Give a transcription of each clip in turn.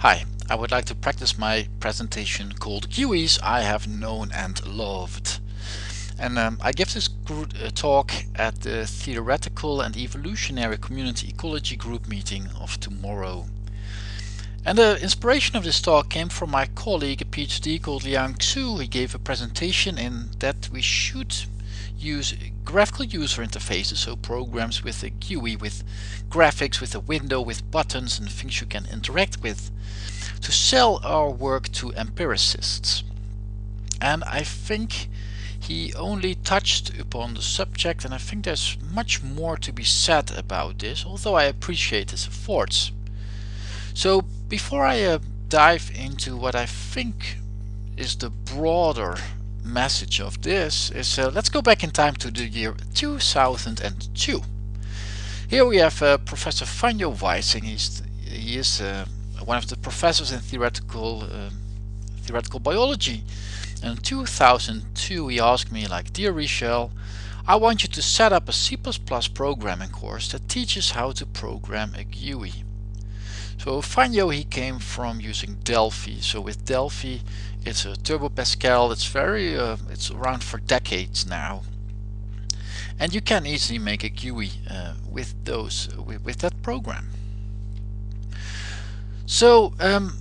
Hi, I would like to practice my presentation called GUIs I have known and loved. And um, I give this uh, talk at the Theoretical and Evolutionary Community Ecology Group meeting of tomorrow. And the inspiration of this talk came from my colleague, a PhD called Liang Xu. He gave a presentation in that we should use graphical user interfaces, so programs with a GUI, with graphics, with a window, with buttons and things you can interact with, to sell our work to empiricists. And I think he only touched upon the subject and I think there's much more to be said about this, although I appreciate his efforts. So before I uh, dive into what I think is the broader message of this is uh, let's go back in time to the year 2002. Here we have uh, Professor Franjo Weissing. He's, he is uh, one of the professors in theoretical uh, theoretical biology. And in 2002 he asked me like, Dear Richel, I want you to set up a C++ programming course that teaches how to program a GUI. So Vanjo he came from using Delphi. So with Delphi it's a Turbo Pascal. It's very uh, it's around for decades now. And you can easily make a GUI uh, with those with, with, that program. So um,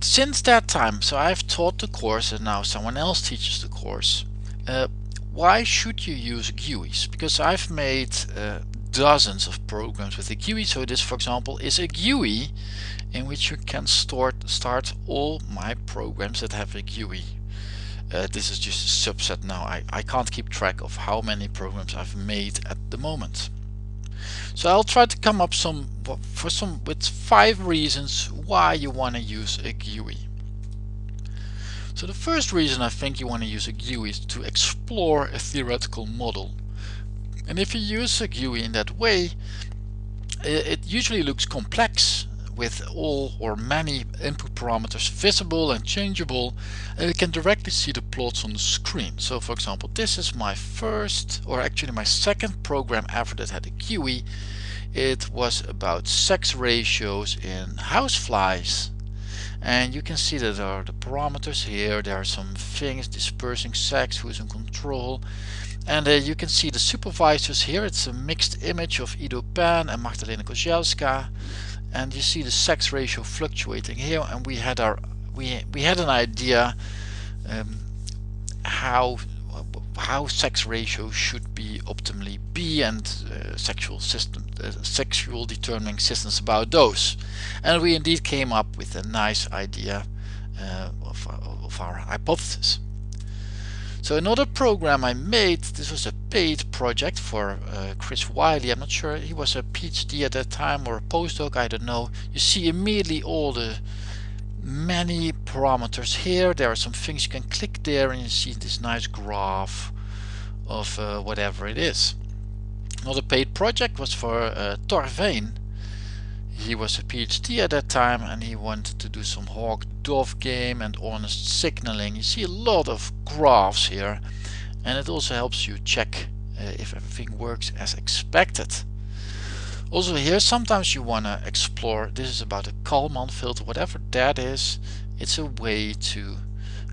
since that time, so I've taught the course and now someone else teaches the course. Uh, why should you use GUIs? Because I've made uh, dozens of programs with a GUI. So this, for example, is a GUI in which you can start, start all my programs that have a GUI. Uh, this is just a subset now. I, I can't keep track of how many programs I've made at the moment. So I'll try to come up some for some with five reasons why you want to use a GUI. So the first reason I think you want to use a GUI is to explore a theoretical model. And if you use a GUI in that way, it usually looks complex with all or many input parameters visible and changeable and you can directly see the plots on the screen. So for example this is my first or actually my second program ever that had a GUI. It was about sex ratios in houseflies and you can see that there are the parameters here there are some things dispersing sex who's in control and uh, you can see the supervisors here. It's a mixed image of Ido Pen and Magdalena Kozielska. And you see the sex ratio fluctuating here. And we had our we we had an idea um, how how sex ratio should be optimally be and uh, sexual system uh, sexual determining systems about those. And we indeed came up with a nice idea uh, of, of our hypothesis so another program I made, this was a paid project for uh, Chris Wiley, I'm not sure, he was a PhD at that time or a postdoc, I don't know. You see immediately all the many parameters here, there are some things you can click there and you see this nice graph of uh, whatever it is. Another paid project was for uh, he was a PhD at that time and he wanted to do some hawk-dove game and honest signaling. You see a lot of graphs here and it also helps you check uh, if everything works as expected. Also here sometimes you want to explore, this is about a Kalman filter, whatever that is, it's a way to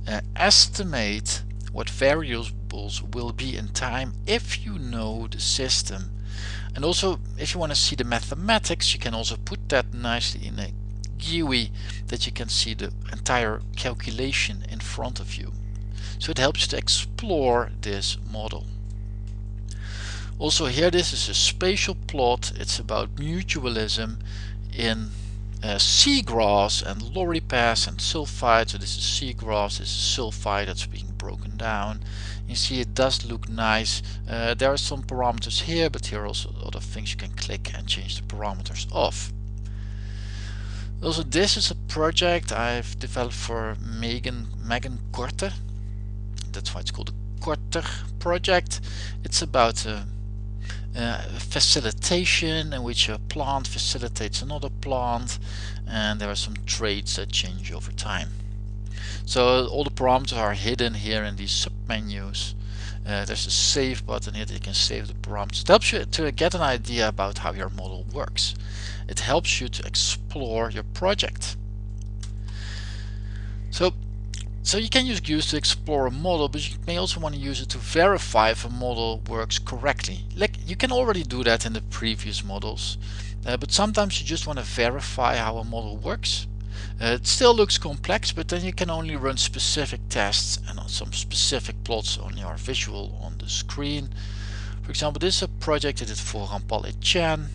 uh, estimate what variables will be in time if you know the system and also if you want to see the mathematics you can also put that nicely in a GUI that you can see the entire calculation in front of you. So it helps you to explore this model. Also here this is a spatial plot. It's about mutualism in uh, seagrass and loripes and sulfide. So this is seagrass, this is sulfide that's being broken down. You see it does look nice. Uh, there are some parameters here but here are also other things you can click and change the parameters of. Also this is a project I've developed for Megan Megan Korte that's why it's called the Korter project. It's about uh, uh, facilitation in which a plant facilitates another plant and there are some traits that change over time so all the parameters are hidden here in these submenus. Uh, there's a save button here that you can save the parameters. It helps you to get an idea about how your model works. it helps you to explore your project. So, so you can use GUIs to explore a model, but you may also want to use it to verify if a model works correctly. Like you can already do that in the previous models, uh, but sometimes you just want to verify how a model works. Uh, it still looks complex, but then you can only run specific tests and on some specific plots on your visual on the screen. For example, this is a project I did for Rampal Etienne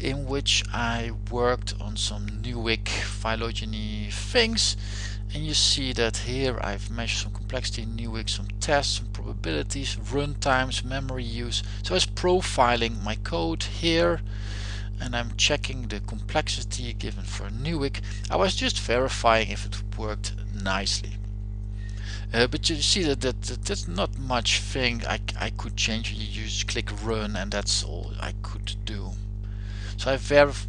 in which I worked on some Newick phylogeny things and you see that here I've measured some complexity in Newick, some tests, some probabilities, run times, memory use. So I profiling my code here and I'm checking the complexity given for Newick. I was just verifying if it worked nicely. Uh, but you see that, that, that there's not much thing I, I could change. You just click run and that's all I could do. So I verified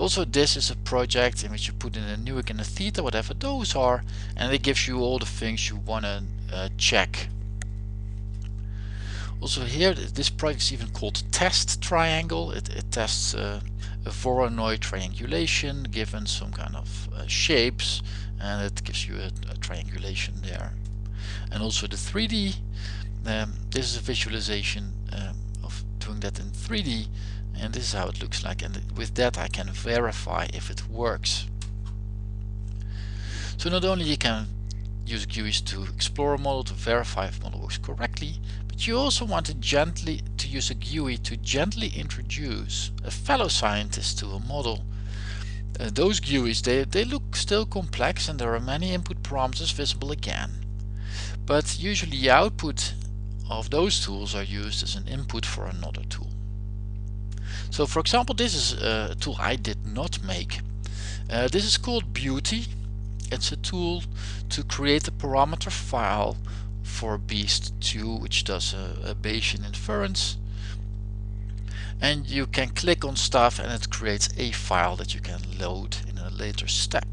also this is a project in which you put in a Newick and a theta, whatever those are, and it gives you all the things you want to uh, check. Also here, this project is even called test triangle. It, it tests uh, a Voronoi triangulation given some kind of uh, shapes and it gives you a, a, triangulation there. And also the 3D, um, this is a visualization um, doing that in 3D and this is how it looks like and with that I can verify if it works. So not only you can use GUIs to explore a model to verify if model works correctly, but you also want to gently to use a GUI to gently introduce a fellow scientist to a model. Uh, those GUIs they, they look still complex and there are many input parameters visible again. But usually the output of those tools are used as an input for another tool. So for example this is a tool I did not make. Uh, this is called BEAUti it's a tool to create a parameter file for Beast2 which does a, a Bayesian inference and you can click on stuff and it creates a file that you can load in a later step.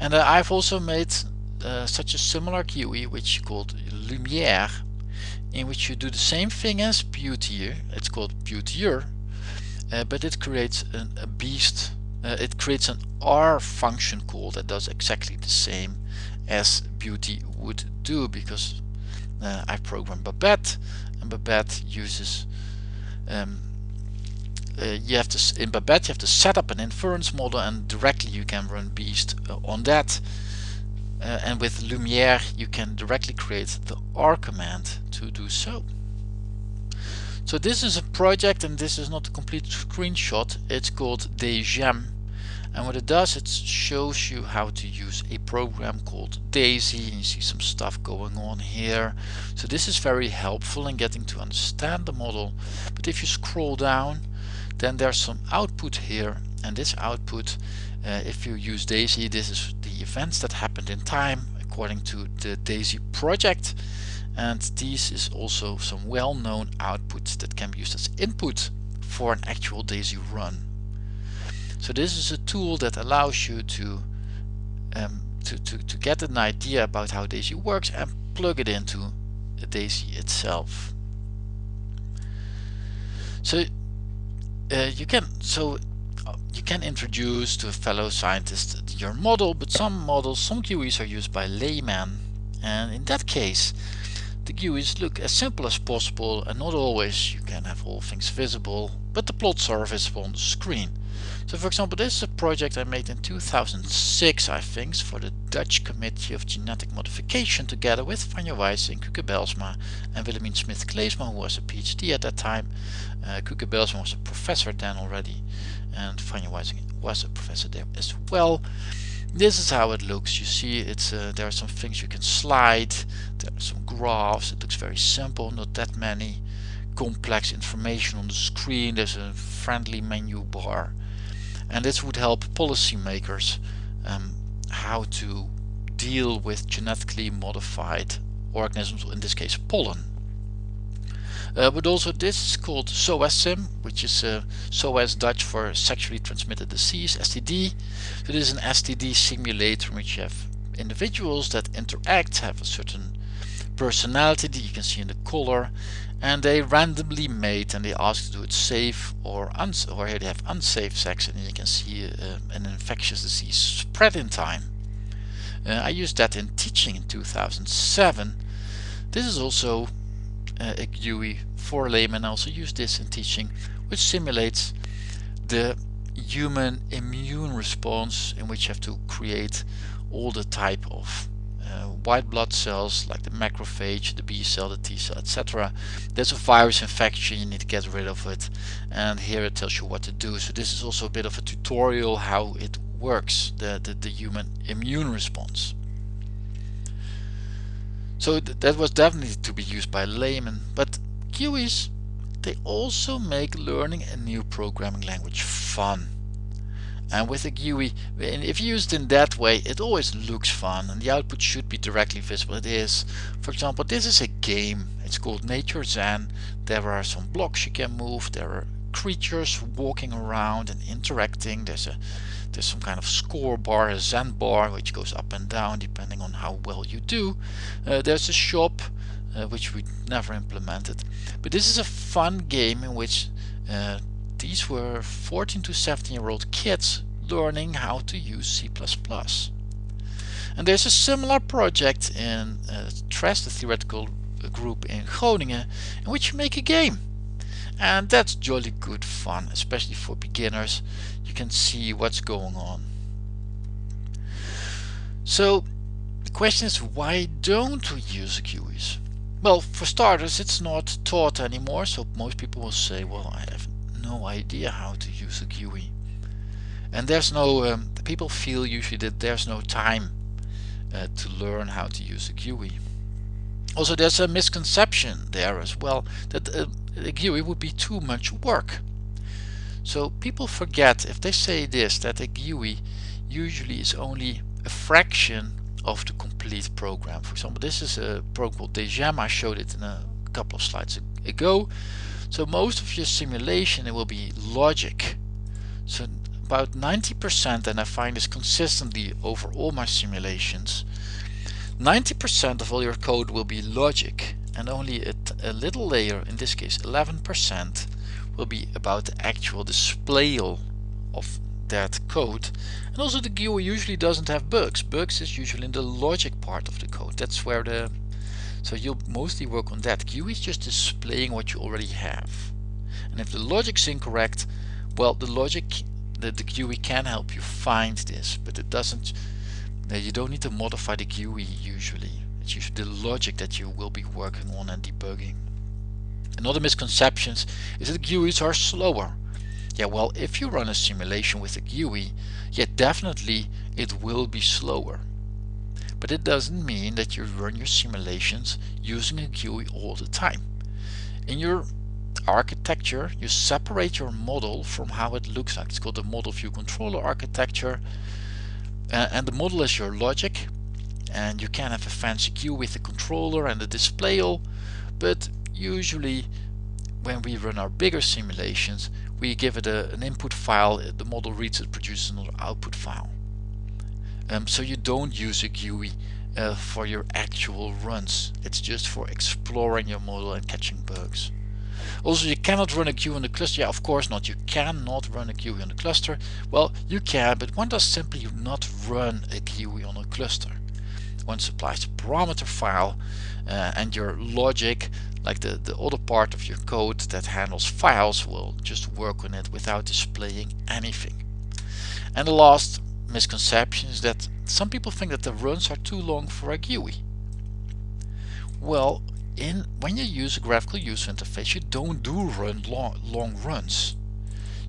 And uh, I've also made uh, such a similar GUI which is called Lumiere in which you do the same thing as BEAUti, it's called Beautier, uh, but it creates an, a beast uh, it creates an R function call that does exactly the same as BEAUti would do because uh, I programmed Babette and Babette uses um, uh, you have to in Babette you have to set up an inference model and directly you can run Beast uh, on that uh, and with Lumiere you can directly create the R command to do so. So this is a project and this is not a complete screenshot. It's called DGEM and what it does it shows you how to use a program called DAISIE. And you see some stuff going on here. So this is very helpful in getting to understand the model. But if you scroll down then there's some output here. And this output uh, if you use DAISIE this is the events that happened in time according to the DAISIE project and this is also some well-known outputs that can be used as input for an actual DAISIE run so this is a tool that allows you to, um, to, to, to get an idea about how DAISIE works and plug it into DAISIE itself. So uh, you can so Oh, you can introduce to a fellow scientist your model, but some models, some GUIs are used by laymen, and in that case, the GUIs look as simple as possible, and not always you can have all things visible, but the plots are visible on the screen. So for example, this is a project I made in 2006, I think, for the Dutch Committee of Genetic Modification together with Franjo Weissing, Kuke Belsma and Willemien Smith-Kleesma, who was a PhD at that time. Uh, Kuke Belsma was a professor then already, and Franjo Weissing was a professor there as well. This is how it looks. You see, it's uh, there are some things you can slide. There are some graphs. It looks very simple, not that many complex information on the screen. There's a friendly menu bar and this would help policymakers um, how to deal with genetically modified organisms, in this case pollen. Uh, but also this is called SOASIM, which is uh, SOAS Dutch for Sexually Transmitted Disease, STD. So this is an STD simulator in which you have individuals that interact, have a certain personality that you can see in the color and they randomly mate and they ask to do it safe or uns or here they have unsafe sex and you can see uh, an infectious disease spread in time. Uh, I used that in teaching in 2007. This is also uh, a GUI for laymen. I also use this in teaching which simulates the human immune response in which you have to create all the type of uh, white blood cells like the macrophage, the B cell, the T cell, etc. There's a virus infection, you need to get rid of it and here it tells you what to do. So this is also a bit of a tutorial how it works, the, the, the human immune response. So th that was definitely to be used by laymen, but GUIs, they also make learning a new programming language fun. And with a GUI if used in that way it always looks fun and the output should be directly visible. It is for example this is a game. It's called Nature Zen there are some blocks you can move. There are creatures walking around and interacting there's a there's some kind of score bar a Zen bar which goes up and down depending on how well you do uh, there's a shop uh, which we never implemented but this is a fun game in which uh, these were 14 to 17 year old kids learning how to use C++. And there's a similar project in uh, TRES, the theoretical group in Groningen, in which you make a game. And that's jolly good fun, especially for beginners. You can see what's going on. So the question is why don't we use GUIs? Well, for starters, it's not taught anymore, so most people will say, well, I have no idea how to use a GUI. And there's no, um, people feel usually that there's no time uh, to learn how to use a GUI. Also there's a misconception there as well that uh, a GUI would be too much work. So people forget if they say this that a GUI usually is only a fraction of the complete program. For example, this is a program called Degem. I showed it in a couple of slides ago. So most of your simulation it will be logic. So about 90% and I find this consistently over all my simulations 90% of all your code will be logic and only a, little layer, in this case 11% will be about the actual display of that code and also the GUI usually doesn't have bugs. Bugs is usually in the logic part of the code. That's where the so you'll mostly work on that. GUI is just displaying what you already have. And if the logic's incorrect, well, the logic, the, the GUI can help you find this, but it doesn't, uh, you don't need to modify the GUI usually. It's usually the logic that you will be working on and debugging. Another misconception is that GUIs are slower. Yeah, well, if you run a simulation with a GUI, yeah, definitely it will be slower but it doesn't mean that you run your simulations using a GUI all the time. In your architecture, you separate your model from how it looks like. It's called the model view controller architecture. Uh, and the model is your logic. And you can have a fancy GUI with the controller and the display all, but usually when we run our bigger simulations, we give it a, an input file, the model reads it, produces another output file. Um, so you don't use a GUI uh, for your actual runs. It's just for exploring your model and catching bugs. Also, you cannot run a GUI on the cluster. Yeah, of course not. You cannot run a GUI on the cluster. Well, you can, but one does simply not run a GUI on a cluster. One supplies a parameter file uh, and your logic, like the, the other part of your code that handles files, will just work on it without displaying anything. And the last misconception is that some people think that the runs are too long for a GUI. Well, in when you use a graphical user interface, you don't do run long, long runs.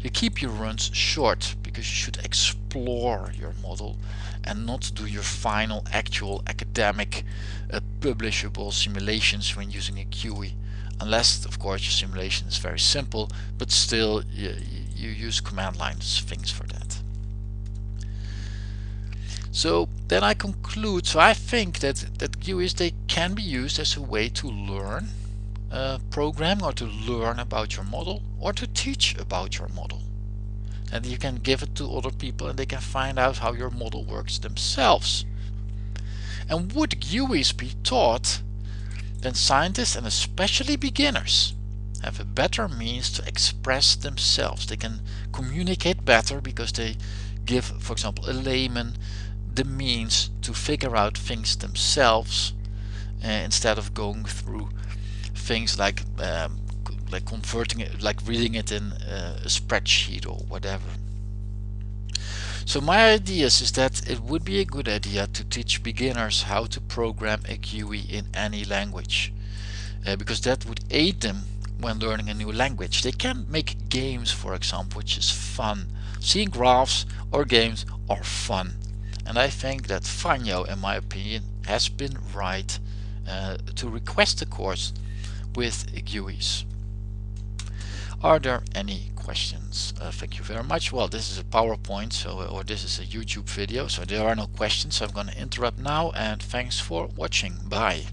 You keep your runs short because you should explore your model and not do your final actual academic uh, publishable simulations when using a GUI unless of course your simulation is very simple but still you, you use command line things for that. So then I conclude, so I think that, that GUIs, they can be used as a way to learn uh, programming or to learn about your model or to teach about your model. And you can give it to other people and they can find out how your model works themselves. And would GUIs be taught? then scientists and especially beginners have a better means to express themselves. They can communicate better because they give, for example, a layman the means to figure out things themselves uh, instead of going through things like um, like converting it, like reading it in uh, a spreadsheet or whatever. So my ideas is that it would be a good idea to teach beginners how to program a GUI in any language uh, because that would aid them when learning a new language. They can make games for example which is fun. Seeing graphs or games are fun and I think that Fanyo in my opinion has been right uh, to request a course with GUIs. Are there any questions? Uh, thank you very much. Well, this is a PowerPoint, so or this is a YouTube video, so there are no questions. So I'm going to interrupt now, and thanks for watching. Bye.